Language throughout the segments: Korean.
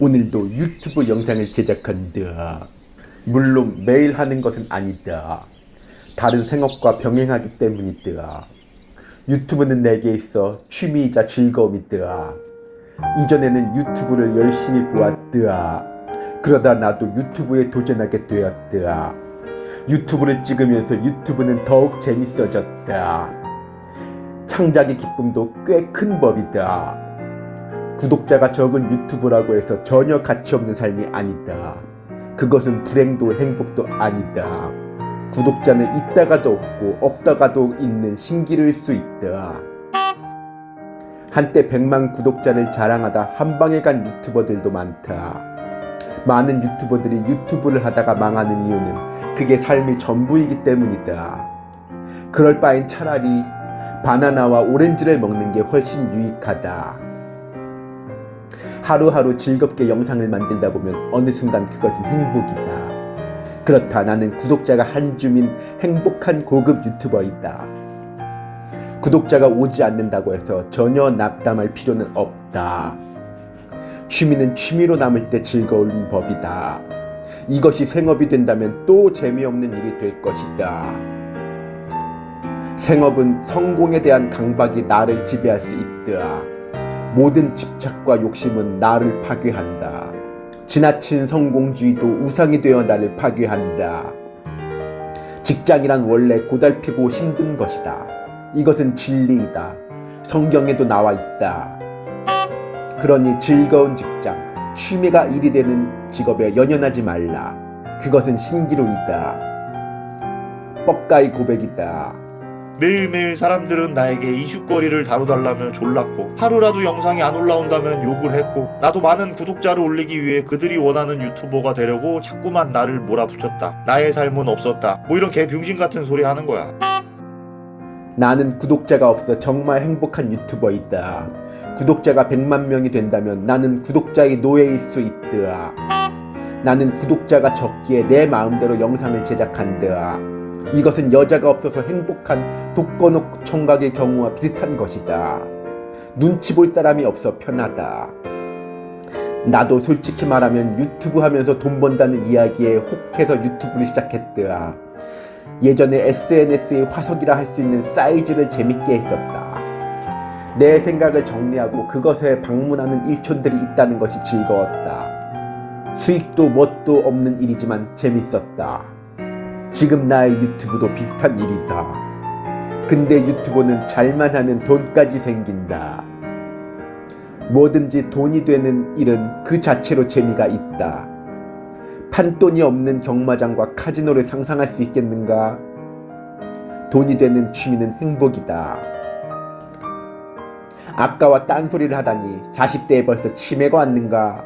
오늘도 유튜브 영상을 제작한다. 물론 매일 하는 것은 아니다. 다른 생업과 병행하기 때문이다. 유튜브는 내게 있어 취미이자 즐거움이다. 이전에는 유튜브를 열심히 보았다. 그러다 나도 유튜브에 도전하게 되었다. 유튜브를 찍으면서 유튜브는 더욱 재밌어졌다. 창작의 기쁨도 꽤 큰 법이다. 구독자가 적은 유튜브라고 해서 전혀 가치 없는 삶이 아니다. 그것은 불행도 행복도 아니다. 구독자는 있다가도 없고 없다가도 있는 신기루일 수 있다. 한때 100만 구독자를 자랑하다 한방에 간 유튜버들도 많다. 많은 유튜버들이 유튜브를 하다가 망하는 이유는 그게 삶의 전부이기 때문이다. 그럴 바엔 차라리 바나나와 오렌지를 먹는 게 훨씬 유익하다. 하루하루 즐겁게 영상을 만들다 보면 어느 순간 그것은 행복이다. 그렇다 나는 구독자가 한 줌인 행복한 고급 유튜버이다. 구독자가 오지 않는다고 해서 전혀 낙담할 필요는 없다. 취미는 취미로 남을 때 즐거운 법이다. 이것이 생업이 된다면 또 재미없는 일이 될 것이다. 생업은 성공에 대한 강박이 나를 지배할 수 있다. 모든 집착과 욕심은 나를 파괴한다. 지나친 성공주의도 우상이 되어 나를 파괴한다. 직장이란 원래 고달피고 힘든 것이다. 이것은 진리이다. 성경에도 나와 있다. 그러니 즐거운 직장, 취미가 일이 되는 직업에 연연하지 말라. 그것은 신기루이다. 뻑가의 고백이다. 매일매일 사람들은 나에게 이슈거리를 다뤄달라며 졸랐고 하루라도 영상이 안 올라온다면 욕을 했고 나도 많은 구독자를 올리기 위해 그들이 원하는 유튜버가 되려고 자꾸만 나를 몰아붙였다. 나의 삶은 없었다. 뭐 이런 개병신 같은 소리 하는 거야. 나는 구독자가 없어 정말 행복한 유튜버이다. 구독자가 100만 명이 된다면 나는 구독자의 노예일 수 있다. 나는 구독자가 적기에 내 마음대로 영상을 제작한다. 이것은 여자가 없어서 행복한 독거노 총각의 경우와 비슷한 것이다. 눈치 볼 사람이 없어 편하다. 나도 솔직히 말하면 유튜브 하면서 돈 번다는 이야기에 혹해서 유튜브를 시작했더라. 예전에 SNS의 화석이라 할 수 있는 사이즈를 재밌게 했었다. 내 생각을 정리하고 그것에 방문하는 일촌들이 있다는 것이 즐거웠다. 수익도 뭣도 없는 일이지만 재밌었다. 지금 나의 유튜브도 비슷한 일이다. 근데 유튜브는 잘만 하면 돈까지 생긴다. 뭐든지 돈이 되는 일은 그 자체로 재미가 있다. 판돈이 없는 경마장과 카지노를 상상할 수 있겠는가? 돈이 되는 취미는 행복이다. 아까와 딴소리를 하다니 40대에 벌써 치매가 왔는가?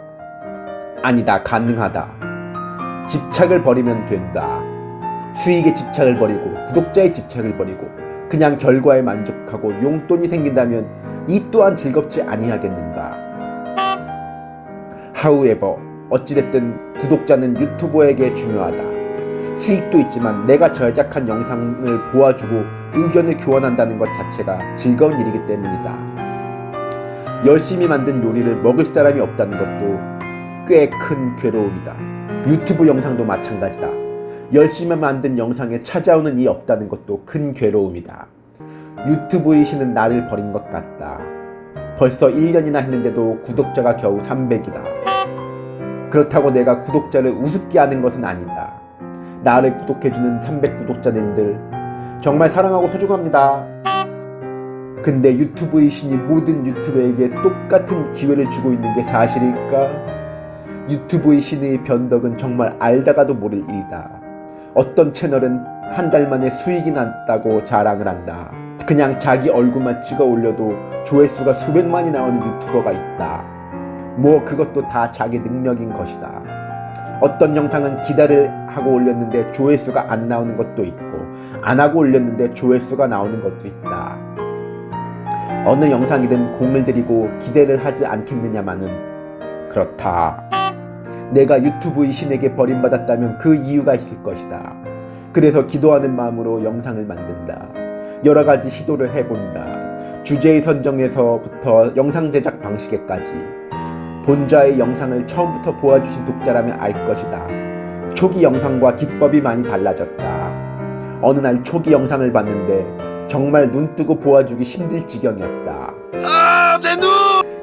아니다 가능하다. 집착을 버리면 된다. 수익에 집착을 버리고 구독자의 집착을 버리고 그냥 결과에 만족하고 용돈이 생긴다면 이 또한 즐겁지 아니하겠는가. 하우에버 어찌됐든 구독자는 유튜버에게 중요하다. 수익도 있지만 내가 제작한 영상을 보아주고 의견을 교환한다는 것 자체가 즐거운 일이기 때문이다. 열심히 만든 요리를 먹을 사람이 없다는 것도 꽤 큰 괴로움이다. 유튜브 영상도 마찬가지다. 열심히 만든 영상에 찾아오는 이 없다는 것도 큰 괴로움이다. 유튜브의 신은 나를 버린 것 같다. 벌써 1년이나 했는데도 구독자가 겨우 300이다. 그렇다고 내가 구독자를 우습게 하는 것은 아니다. 나를 구독해주는 300 구독자님들 정말 사랑하고 소중합니다. 근데 유튜브의 신이 모든 유튜버에게 똑같은 기회를 주고 있는 게 사실일까? 유튜브의 신의 변덕은 정말 알다가도 모를 일이다. 어떤 채널은 한 달 만에 수익이 났다고 자랑을 한다. 그냥 자기 얼굴만 찍어 올려도 조회수가 수백만이 나오는 유튜버가 있다. 뭐 그것도 다 자기 능력인 것이다. 어떤 영상은 기다를 하고 올렸는데 조회수가 안 나오는 것도 있고 안 하고 올렸는데 조회수가 나오는 것도 있다. 어느 영상이든 공을 들이고 기대를 하지 않겠느냐마는 그렇다. 내가 유튜브의 신에게 버림받았다면 그 이유가 있을 것이다. 그래서 기도하는 마음으로 영상을 만든다. 여러 가지 시도를 해본다. 주제의 선정에서부터 영상 제작 방식에까지 본자의 영상을 처음부터 보아주신 독자라면 알 것이다. 초기 영상과 기법이 많이 달라졌다. 어느 날 초기 영상을 봤는데 정말 눈 뜨고 보아주기 힘들 지경이었다. 아, 내 눈!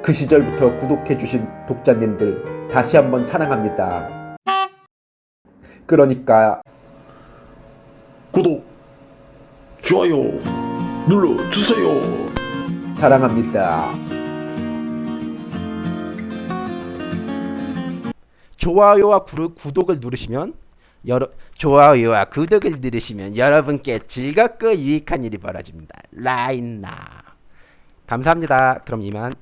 그 시절부터 구독해주신 독자님들 다시 한번 사랑합니다. 그러니까 구독, 좋아요 눌러주세요. 사랑합니다. 좋아요와 구르- 구독을 누르시면 여러 좋아요와 구독을 누르시면 여러분께 즐겁고 유익한 일이 벌어집니다. 라인나 감사합니다. 그럼 이만.